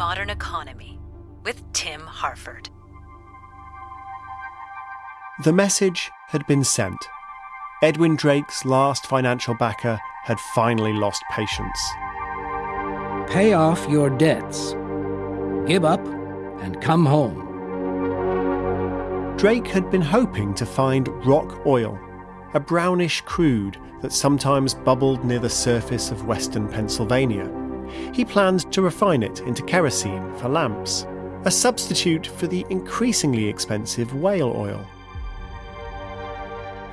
modern economy with Tim Harford. The message had been sent. Edwin Drake's last financial backer had finally lost patience. Pay off your debts. Give up and come home. Drake had been hoping to find rock oil, a brownish crude that sometimes bubbled near the surface of western Pennsylvania. He planned to refine it into kerosene for lamps, a substitute for the increasingly expensive whale oil.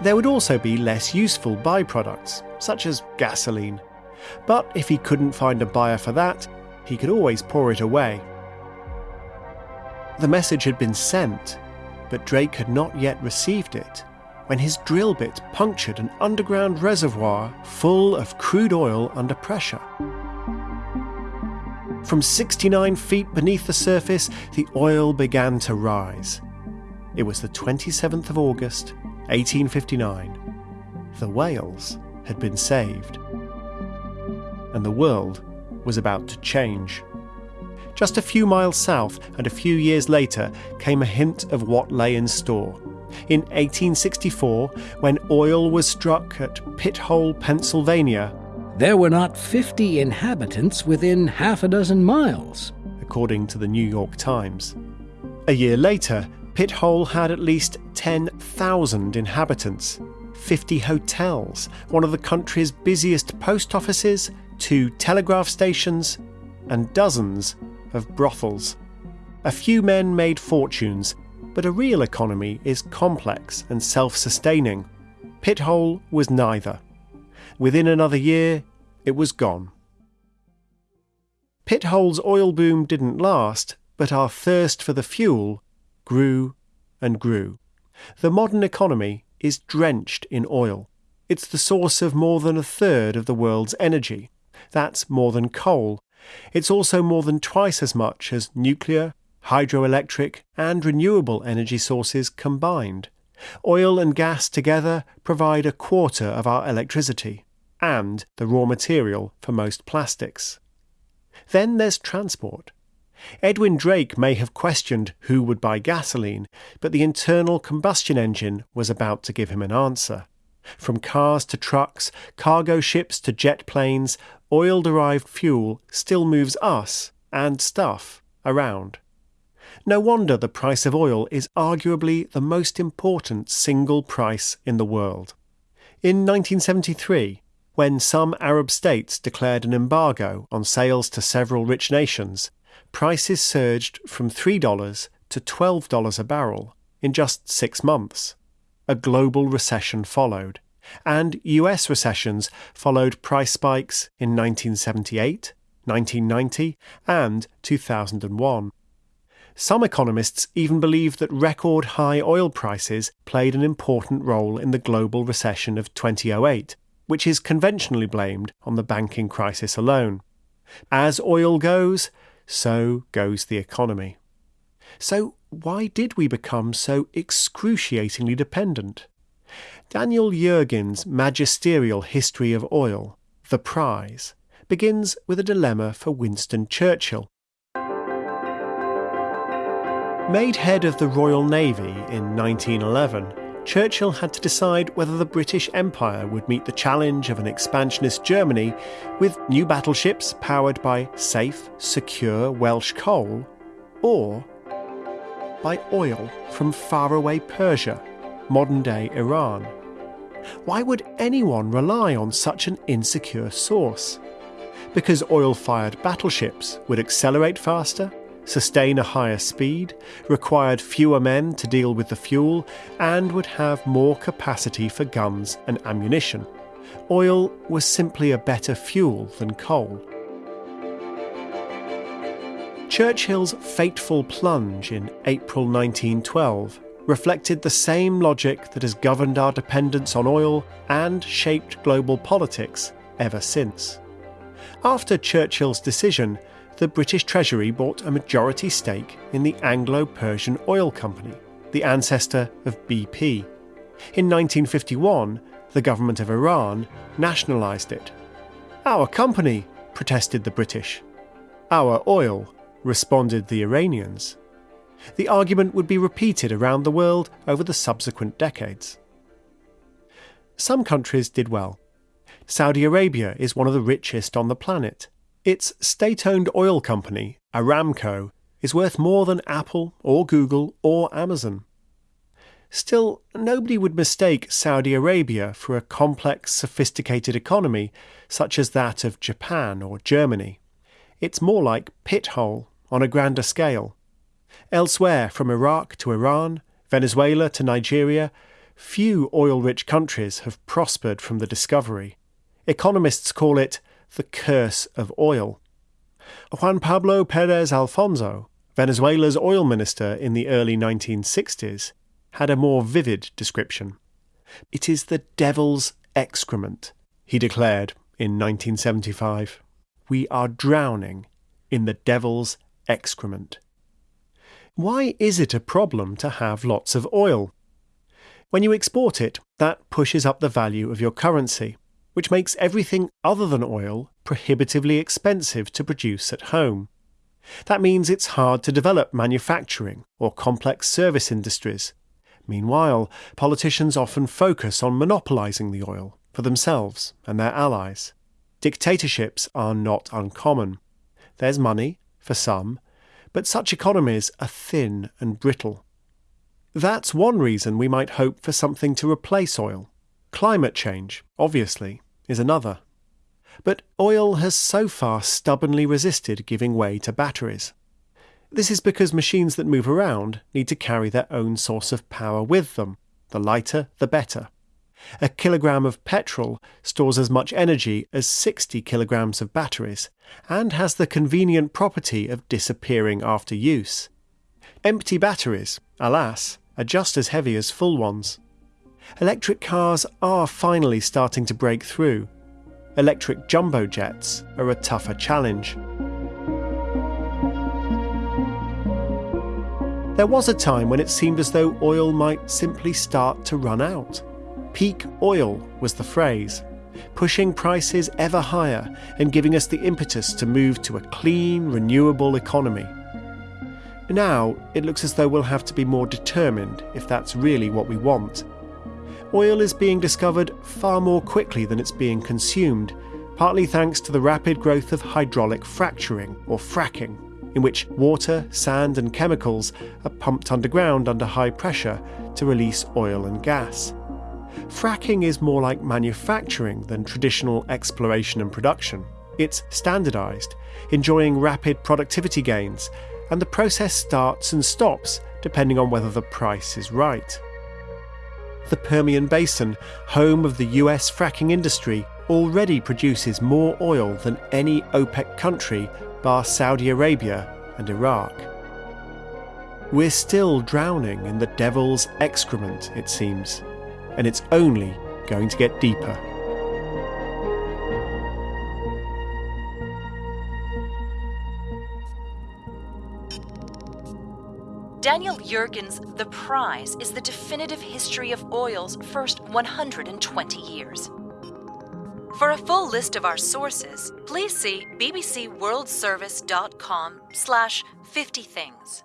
There would also be less useful byproducts, such as gasoline. But if he couldn't find a buyer for that, he could always pour it away. The message had been sent, but Drake had not yet received it when his drill bit punctured an underground reservoir full of crude oil under pressure. From 69 feet beneath the surface, the oil began to rise. It was the 27th of August, 1859. The whales had been saved. And the world was about to change. Just a few miles south and a few years later came a hint of what lay in store. In 1864, when oil was struck at Pithole, Pennsylvania, there were not 50 inhabitants within half a dozen miles, according to the New York Times. A year later, Pithole had at least 10,000 inhabitants, 50 hotels, one of the country's busiest post offices, two telegraph stations, and dozens of brothels. A few men made fortunes, but a real economy is complex and self sustaining. Pithole was neither. Within another year, it was gone. Pithole's oil boom didn't last, but our thirst for the fuel grew and grew. The modern economy is drenched in oil. It's the source of more than a third of the world's energy. That's more than coal. It's also more than twice as much as nuclear, hydroelectric, and renewable energy sources combined. Oil and gas together provide a quarter of our electricity and the raw material for most plastics. Then there's transport. Edwin Drake may have questioned who would buy gasoline, but the internal combustion engine was about to give him an answer. From cars to trucks, cargo ships to jet planes, oil derived fuel still moves us and stuff around. No wonder the price of oil is arguably the most important single price in the world. In 1973, when some Arab states declared an embargo on sales to several rich nations, prices surged from $3 to $12 a barrel in just six months. A global recession followed, and US recessions followed price spikes in 1978, 1990, and 2001. Some economists even believe that record high oil prices played an important role in the global recession of 2008 which is conventionally blamed on the banking crisis alone. As oil goes, so goes the economy. So, why did we become so excruciatingly dependent? Daniel Yergin's magisterial history of oil, The Prize, begins with a dilemma for Winston Churchill. Made head of the Royal Navy in 1911, Churchill had to decide whether the British Empire would meet the challenge of an expansionist Germany with new battleships powered by safe, secure Welsh coal, or by oil from faraway Persia, modern day Iran. Why would anyone rely on such an insecure source? Because oil fired battleships would accelerate faster sustain a higher speed, required fewer men to deal with the fuel, and would have more capacity for guns and ammunition. Oil was simply a better fuel than coal. Churchill's fateful plunge in April 1912 reflected the same logic that has governed our dependence on oil and shaped global politics ever since. After Churchill's decision, the British Treasury bought a majority stake in the Anglo Persian Oil Company, the ancestor of BP. In 1951, the government of Iran nationalised it. Our company, protested the British. Our oil, responded the Iranians, the argument would be repeated around the world over the subsequent decades. Some countries did well. Saudi Arabia is one of the richest on the planet. Its state owned oil company, Aramco, is worth more than Apple or Google or Amazon. Still, nobody would mistake Saudi Arabia for a complex, sophisticated economy such as that of Japan or Germany. It's more like Pithole on a grander scale. Elsewhere, from Iraq to Iran, Venezuela to Nigeria, few oil rich countries have prospered from the discovery. Economists call it the curse of oil. Juan Pablo Perez Alfonzo, Venezuela's oil minister in the early 1960s, had a more vivid description. It is the devil's excrement, he declared in 1975. We are drowning in the devil's excrement. Why is it a problem to have lots of oil? When you export it, that pushes up the value of your currency, which makes everything other than oil prohibitively expensive to produce at home. That means it's hard to develop manufacturing or complex service industries. Meanwhile, politicians often focus on monopolizing the oil for themselves and their allies. Dictatorships are not uncommon. There's money, for some, but such economies are thin and brittle. That's one reason we might hope for something to replace oil. Climate change, obviously, is another. But oil has so far stubbornly resisted giving way to batteries. This is because machines that move around need to carry their own source of power with them. The lighter, the better. A kilogram of petrol stores as much energy as 60 kilograms of batteries and has the convenient property of disappearing after use. Empty batteries, alas, are just as heavy as full ones. Electric cars are finally starting to break through. Electric jumbo jets are a tougher challenge. There was a time when it seemed as though oil might simply start to run out. Peak oil was the phrase, pushing prices ever higher and giving us the impetus to move to a clean, renewable economy. Now, it looks as though we'll have to be more determined if that's really what we want. Oil is being discovered far more quickly than it's being consumed, partly thanks to the rapid growth of hydraulic fracturing, or fracking, in which water, sand, and chemicals are pumped underground under high pressure to release oil and gas fracking is more like manufacturing than traditional exploration and production. It's standardized, enjoying rapid productivity gains, and the process starts and stops depending on whether the price is right. The Permian Basin, home of the US fracking industry, already produces more oil than any OPEC country bar Saudi Arabia and Iraq. We're still drowning in the devil's excrement, it seems and it's only going to get deeper. Daniel Yergin's The Prize is the definitive history of oil's first 120 years. For a full list of our sources, please see bbcworldservice.com slash 50 things.